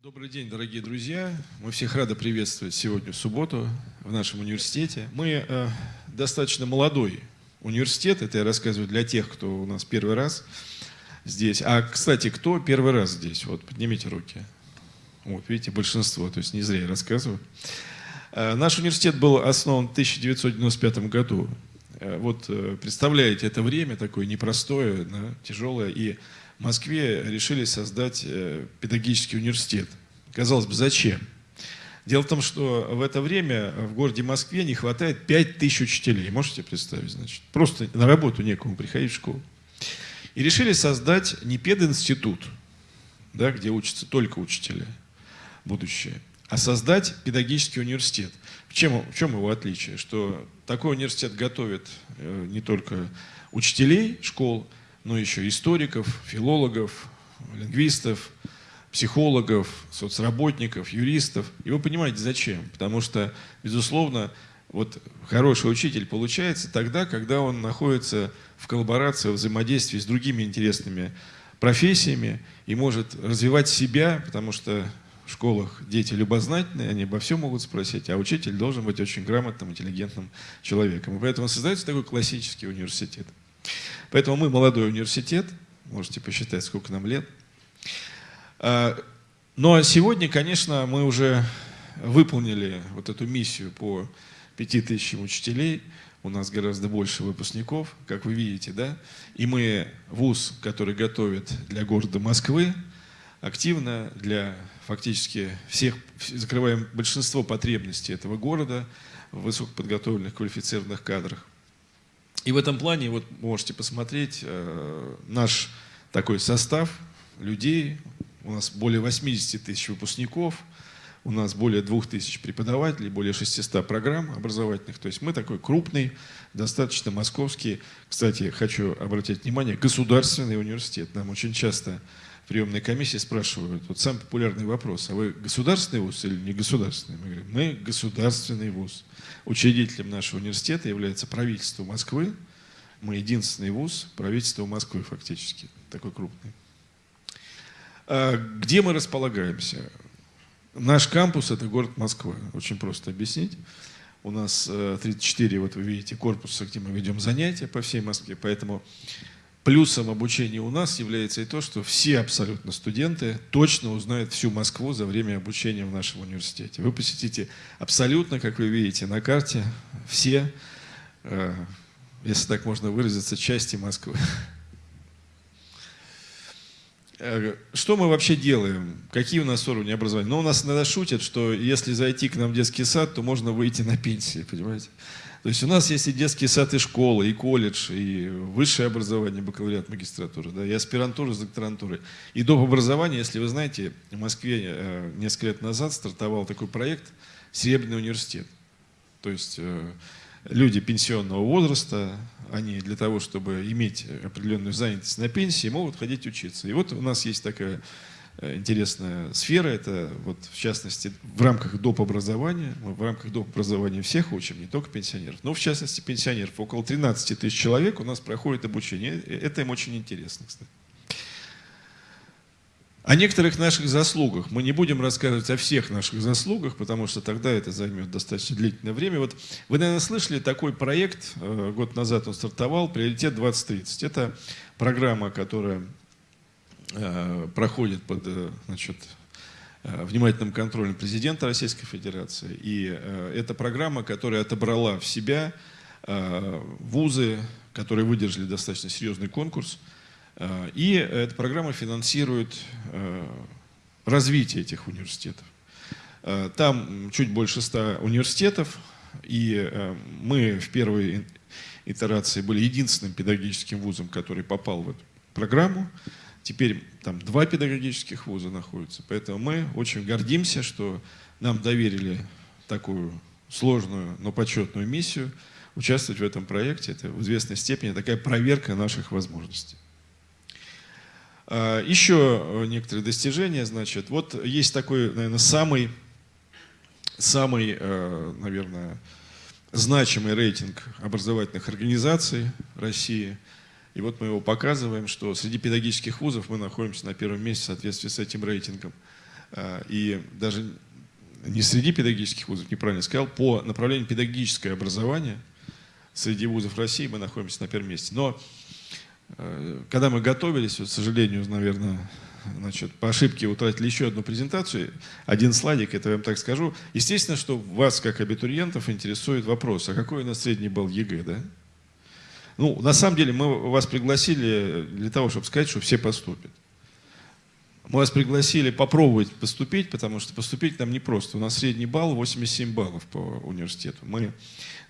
Добрый день, дорогие друзья. Мы всех рады приветствовать сегодня в субботу в нашем университете. Мы э, достаточно молодой университет, это я рассказываю для тех, кто у нас первый раз здесь. А, кстати, кто первый раз здесь? Вот, поднимите руки. Вот, видите, большинство, то есть не зря я рассказываю. Э, наш университет был основан в 1995 году. Э, вот э, представляете, это время такое непростое, да, тяжелое, и в Москве решили создать э, педагогический университет. Казалось бы, зачем? Дело в том, что в это время в городе Москве не хватает 5 тысяч учителей. Можете представить, значит? Просто на работу некому приходить в школу. И решили создать не пединститут, да, где учатся только учителя, будущее, а создать педагогический университет. В чем, в чем его отличие? Что такой университет готовит э, не только учителей школ, но еще историков, филологов, лингвистов, психологов, соцработников, юристов. И вы понимаете, зачем? Потому что, безусловно, вот хороший учитель получается тогда, когда он находится в коллаборации, в взаимодействии с другими интересными профессиями и может развивать себя, потому что в школах дети любознательные, они обо всем могут спросить, а учитель должен быть очень грамотным, интеллигентным человеком. И поэтому создается такой классический университет. Поэтому мы молодой университет, можете посчитать, сколько нам лет. А, но сегодня, конечно, мы уже выполнили вот эту миссию по 5000 учителей. У нас гораздо больше выпускников, как вы видите, да? И мы вуз, который готовит для города Москвы, активно для фактически всех, закрываем большинство потребностей этого города в высокоподготовленных квалифицированных кадрах. И в этом плане, вот можете посмотреть, э, наш такой состав людей, у нас более 80 тысяч выпускников, у нас более 2000 преподавателей, более 600 программ образовательных. То есть мы такой крупный, достаточно московский, кстати, хочу обратить внимание, государственный университет. Нам очень часто приемной комиссии спрашивают, вот самый популярный вопрос, а вы государственный вуз или не государственный? Мы говорим, мы государственный вуз. Учредителем нашего университета является правительство Москвы. Мы единственный вуз правительства Москвы фактически, такой крупный. А где мы располагаемся? Наш кампус – это город Москва. Очень просто объяснить. У нас 34, э, вот вы видите, корпуса, где мы ведем занятия по всей Москве. Поэтому плюсом обучения у нас является и то, что все абсолютно студенты точно узнают всю Москву за время обучения в нашем университете. Вы посетите абсолютно, как вы видите на карте, все, э, если так можно выразиться, части Москвы. Э, что мы вообще делаем? Какие у нас уровни образования? Ну, у нас иногда шутят, что если зайти к нам в детский сад, то можно выйти на пенсии, понимаете? То есть у нас есть и детский сад, и школа, и колледж, и высшее образование, бакалавриат, магистратура, да, и аспирантура с докторантурой. И доп. образование, если вы знаете, в Москве э, несколько лет назад стартовал такой проект «Серебряный университет». То есть э, люди пенсионного возраста, они для того, чтобы иметь определенную занятость на пенсии, могут ходить учиться. И вот у нас есть такая интересная сфера. Это вот в частности в рамках доп. образования. Мы в рамках доп. образования всех учим, не только пенсионеров. Но в частности пенсионеров. Около 13 тысяч человек у нас проходит обучение. Э, это им очень интересно, кстати. О некоторых наших заслугах. Мы не будем рассказывать о всех наших заслугах, потому что тогда это займет достаточно длительное время. Вот вы, наверное, слышали такой проект, э, год назад он стартовал, «Приоритет 2030». Это программа, которая Э, проходит под э, значит, э, внимательным контролем президента Российской Федерации. И это программа, которая отобрала в себя вузы, которые выдержали достаточно серьезный конкурс. И эта программа финансирует развитие этих университетов. Там чуть больше ста университетов, и мы в первой итерации были единственным педагогическим вузом, который попал в эту программу. Теперь там два педагогических вуза находятся. Поэтому мы очень гордимся, что нам доверили такую сложную, но почетную миссию участвовать в этом проекте. Это в известной степени такая проверка наших возможностей. А, еще некоторые достижения, значит, вот есть такой, наверное, самый, самый, э, наверное, значимый рейтинг образовательных организаций России – и вот мы его показываем, что среди педагогических вузов мы находимся на первом месте в соответствии с этим рейтингом. э, и даже не среди педагогических вузов, неправильно сказал, по направлению педагогическое образование среди вузов России мы находимся на первом месте. Но э, когда мы готовились, вот, к сожалению, наверное, значит, по ошибке утратили еще одну презентацию, один слайдик, это я вам так скажу. Естественно, что вас, как абитуриентов, интересует вопрос, а какой у нас средний балл ЕГЭ, да? Ну, на самом деле, мы вас пригласили для того, чтобы сказать, что все поступят. Мы вас пригласили попробовать поступить, потому что поступить нам непросто. У нас средний балл 87 баллов по университету. Мы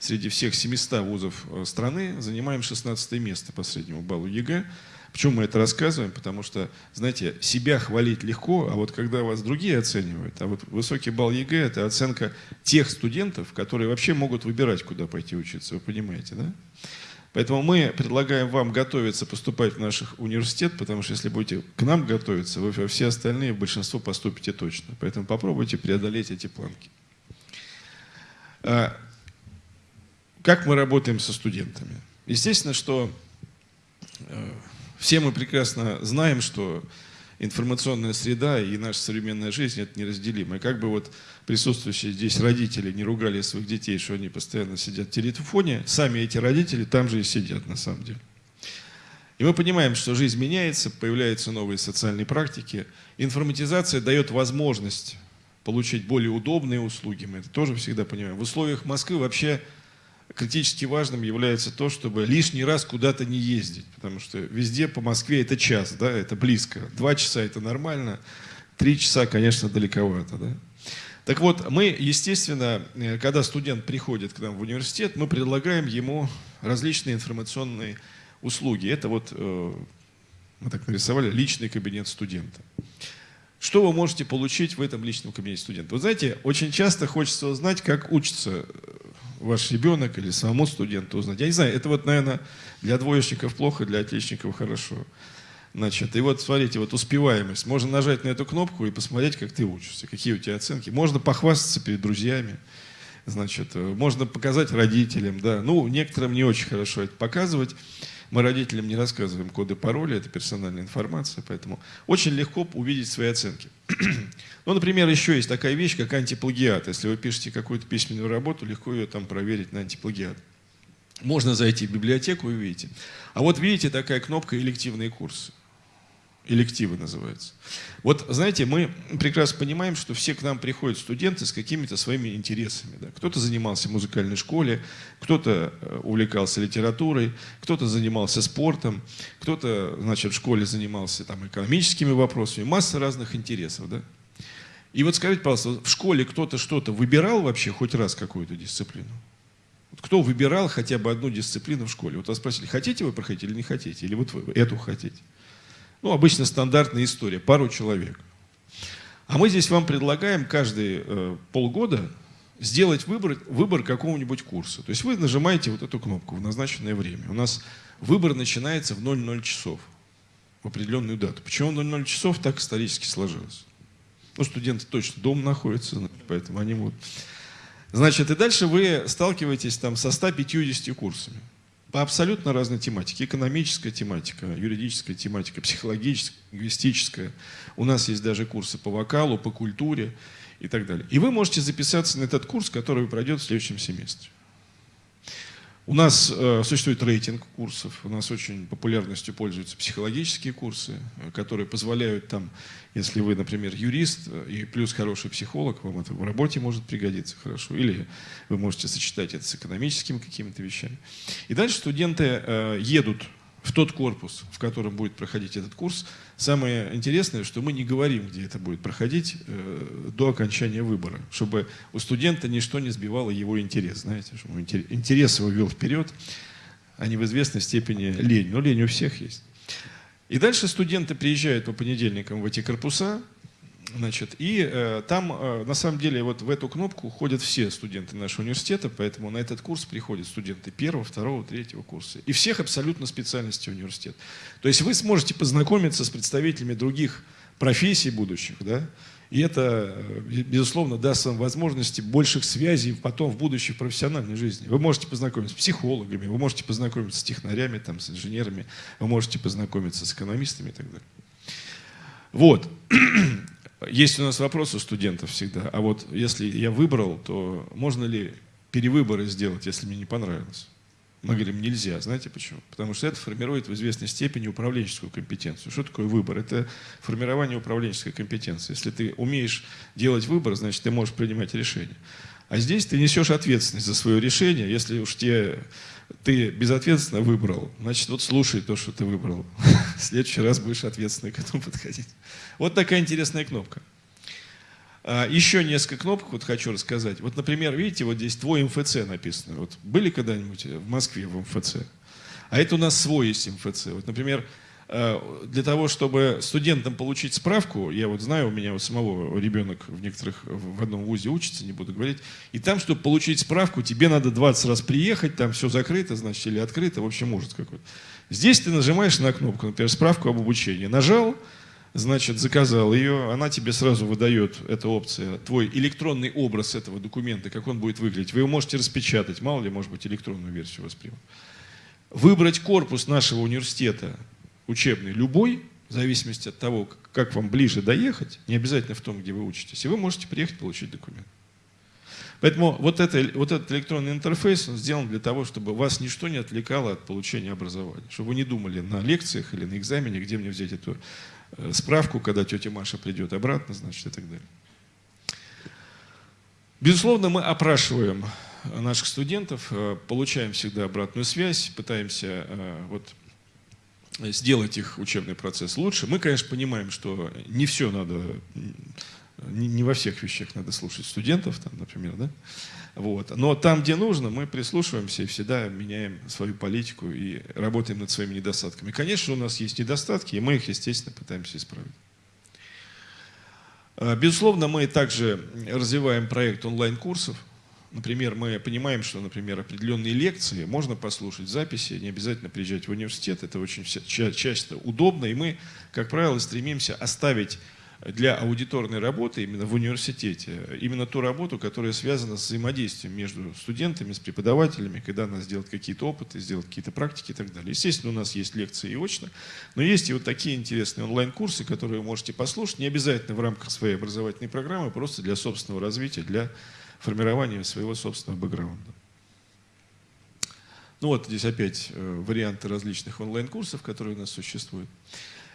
среди всех 700 вузов э, страны занимаем 16 место по среднему баллу ЕГЭ. Почему мы это рассказываем? Потому что, знаете, себя хвалить легко, а вот когда вас другие оценивают, а вот высокий балл ЕГЭ – это оценка тех студентов, которые вообще могут выбирать, куда пойти учиться, вы понимаете, да? Поэтому мы предлагаем вам готовиться поступать в наш университет, потому что если будете к нам готовиться, вы все остальные, большинство поступите точно. Поэтому попробуйте преодолеть эти планки. А, как мы работаем со студентами? Естественно, что э, все мы прекрасно знаем, что информационная среда и наша современная жизнь – это неразделимо. И как бы вот присутствующие здесь родители не ругали своих детей, что они постоянно сидят в телефоне, сами эти родители там же и сидят на самом деле. И мы понимаем, что жизнь меняется, появляются новые социальные практики. Информатизация дает возможность получить более удобные услуги, мы это тоже всегда понимаем. В условиях Москвы вообще критически важным является то, чтобы лишний раз куда-то не ездить, потому что везде по Москве это час, да, это близко. Два часа это нормально, три часа, конечно, далековато, да. Так вот, мы, естественно, э, когда студент приходит к нам в университет, мы предлагаем ему различные информационные услуги. Это вот, э, мы так нарисовали, личный кабинет студента. Что вы можете получить в этом личном кабинете студента? Вы знаете, очень часто хочется узнать, как учится ваш ребенок или самому студенту узнать. Я не знаю, это вот, наверное, для двоечников плохо, для отличников хорошо. Значит, и вот смотрите, вот успеваемость. Можно нажать на эту кнопку и посмотреть, как ты учишься, какие у тебя оценки. Можно похвастаться перед друзьями. Значит, э, можно показать родителям, да. Ну, некоторым не очень хорошо это показывать. Мы родителям не рассказываем коды пароли, это персональная информация, поэтому очень легко увидеть свои оценки. ну, например, еще есть такая вещь, как антиплагиат. Если вы пишете какую-то письменную работу, легко ее там проверить на антиплагиат. Можно зайти в библиотеку и увидите. А вот видите такая кнопка «Элективные курсы» элективы называются. Вот, знаете, мы прекрасно понимаем, что все к нам приходят студенты с какими-то своими интересами. Да? Кто-то занимался в музыкальной школе, кто-то э, увлекался литературой, кто-то занимался спортом, кто-то, значит, в школе занимался там экономическими вопросами, масса разных интересов, да? И вот скажите, пожалуйста, в школе кто-то что-то выбирал вообще хоть раз какую-то дисциплину? Кто выбирал хотя бы одну дисциплину в школе? Вот вас спросили, хотите вы проходить или не хотите? Или вот вы эту хотите? Ну, обычно стандартная история, пару человек. А мы здесь вам предлагаем каждые э, полгода сделать выбор, выбор какого-нибудь курса. То есть вы нажимаете вот эту кнопку в назначенное время. У нас выбор начинается в 00 часов, в определенную дату. Почему 00 часов так исторически сложилось? Ну, студенты точно дома находятся, поэтому они могут... Значит, и дальше вы сталкиваетесь там со 150 курсами по абсолютно разной тематике. Экономическая тематика, юридическая тематика, психологическая, лингвистическая. У нас есть даже курсы по вокалу, по культуре и так далее. И вы можете записаться на этот курс, который пройдет в следующем семестре. У нас э, существует рейтинг курсов, у нас очень популярностью пользуются психологические курсы, э, которые позволяют там, если вы, например, юрист э, и плюс хороший психолог, вам это в работе может пригодиться хорошо, или вы можете сочетать это с экономическими какими-то вещами. И дальше студенты э, едут в тот корпус, в котором будет проходить этот курс. Самое интересное, что мы не говорим, где это будет проходить э, до окончания выбора, чтобы у студента ничто не сбивало его интерес. Знаете, чтобы интерес его вел вперед, а не в известной степени лень. Но лень у всех есть. И дальше студенты приезжают по понедельникам в эти корпуса, Значит, и э, там, э, на самом деле, вот в эту кнопку ходят все студенты нашего университета, поэтому на этот курс приходят студенты первого, второго, третьего курса. И всех абсолютно специальностей университета. То есть вы сможете познакомиться с представителями других профессий будущих, да, и это, э, безусловно, даст вам возможности больших связей потом в будущей профессиональной жизни. Вы можете познакомиться с психологами, вы можете познакомиться с технарями, там, с инженерами, вы можете познакомиться с экономистами и так далее. Вот. Есть у нас вопрос у студентов всегда, а вот если я выбрал, то можно ли перевыборы сделать, если мне не понравилось? Мы говорим, нельзя. Знаете почему? Потому что это формирует в известной степени управленческую компетенцию. Что такое выбор? Это формирование управленческой компетенции. Если ты умеешь делать выбор, значит, ты можешь принимать решения. А здесь ты несешь ответственность за свое решение. Если уж тебе, ты безответственно выбрал, значит, вот слушай то, что ты выбрал. В следующий раз будешь ответственно к этому подходить. Вот такая интересная кнопка. А, еще несколько кнопок вот хочу рассказать. Вот, например, видите, вот здесь твой МФЦ написано. Вот были когда-нибудь в Москве в МФЦ? А это у нас свой есть МФЦ. Вот, например, для того, чтобы студентам получить справку, я вот знаю, у меня у самого ребенок в некоторых, в одном вузе учится, не буду говорить, и там, чтобы получить справку, тебе надо 20 раз приехать, там все закрыто, значит, или открыто, в общем, ужас какой-то. Здесь ты нажимаешь на кнопку, например, справку об обучении. Нажал, значит, заказал ее, она тебе сразу выдает, эта опция, твой электронный образ этого документа, как он будет выглядеть. Вы его можете распечатать, мало ли, может быть, электронную версию воспримут. Выбрать корпус нашего университета, учебный, любой, в зависимости от того, как вам ближе доехать, не обязательно в том, где вы учитесь, и вы можете приехать получить документ. Поэтому вот, это, вот этот электронный интерфейс он сделан для того, чтобы вас ничто не отвлекало от получения образования. Чтобы вы не думали на лекциях или на экзамене, где мне взять эту Э, справку, когда тетя Маша придет обратно, значит, и так далее. Безусловно, мы опрашиваем наших студентов, э, получаем всегда обратную связь, пытаемся э, вот, сделать их учебный процесс лучше. Мы, конечно, понимаем, что не все надо, не во всех вещах надо слушать студентов, там, например, да? Вот. Но там, где нужно, мы прислушиваемся и всегда меняем свою политику и работаем над своими недостатками. Конечно, у нас есть недостатки, и мы их, естественно, пытаемся исправить. А, безусловно, мы также развиваем проект онлайн-курсов. Например, мы понимаем, что, например, определенные лекции можно послушать записи, не обязательно приезжать в университет, это очень часто удобно, и мы, как правило, стремимся оставить для аудиторной работы именно в университете, именно ту работу, которая связана с взаимодействием между студентами, с преподавателями, когда надо сделать какие-то опыты, сделать какие-то практики и так далее. Естественно, у нас есть лекции и очно, но есть и вот такие интересные онлайн-курсы, которые вы можете послушать, не обязательно в рамках своей образовательной программы, просто для собственного развития, для формирования своего собственного бэкграунда. Ну вот здесь опять э, варианты различных онлайн-курсов, которые у нас существуют.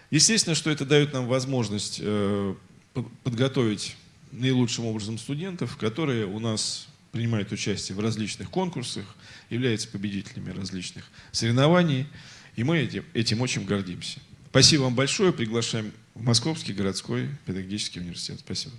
Естественно, что это дает нам возможность э, подготовить наилучшим образом студентов, которые у нас принимают участие в различных конкурсах, являются победителями различных соревнований, и мы этим, этим очень гордимся. Спасибо вам большое. Приглашаем в Московский городской педагогический университет. Спасибо.